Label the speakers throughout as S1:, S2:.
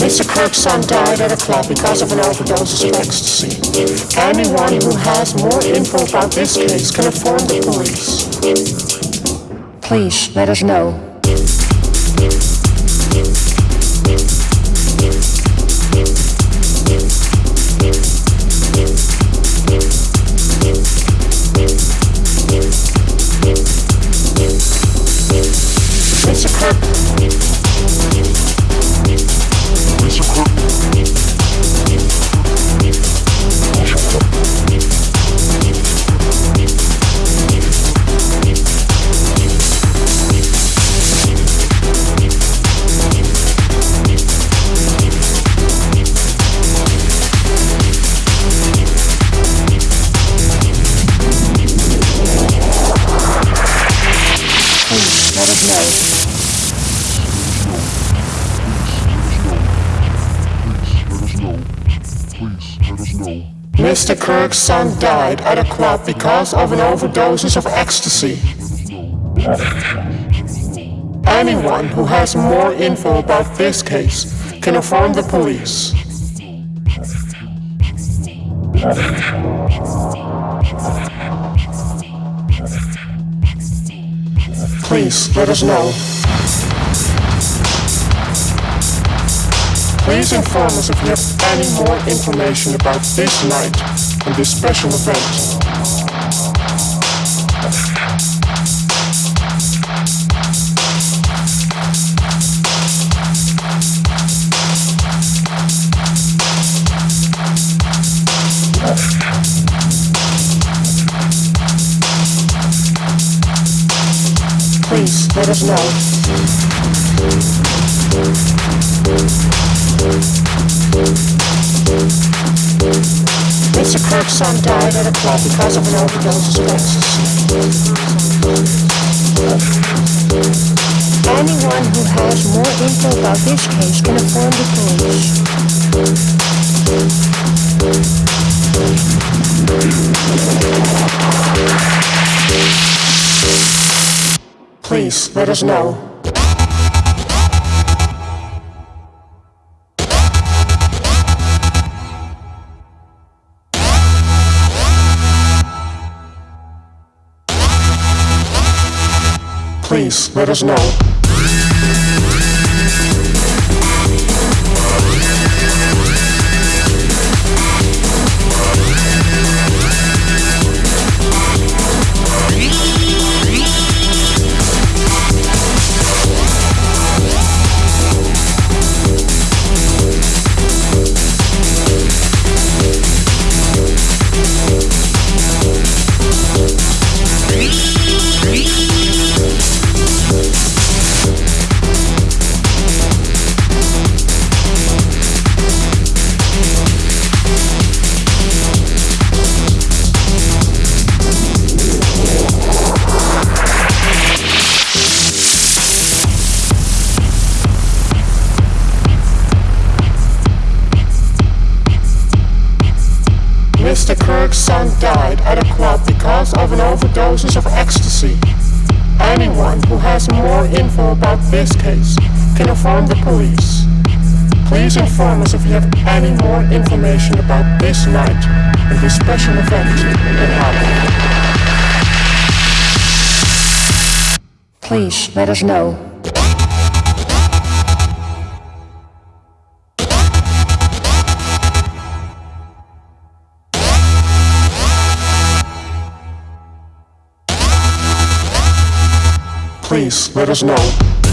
S1: Mr. Kirkson died at a club because of an overdose of ecstasy. Anyone who has more info about this case can inform the police. Please let us know. Mr. Kirk's son died at a club because of an overdose of ecstasy. Anyone who has more info about this case can inform the police. Please let us know. Please inform us if you have any more information about this night and this special event. Please let us know. Mr. Kirk's son died at a club because of an overdose of ecstasy. Anyone who has more info about this case can inform the police. Please let us know. Please let us know. Mr. Kirk's son died at a club because of an overdose of ecstasy. Anyone who has more info about this case can inform the police. Please inform us if you have any more information about this night and this special event happened. Please let us know. Please let us know.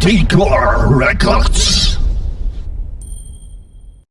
S2: Decor Records.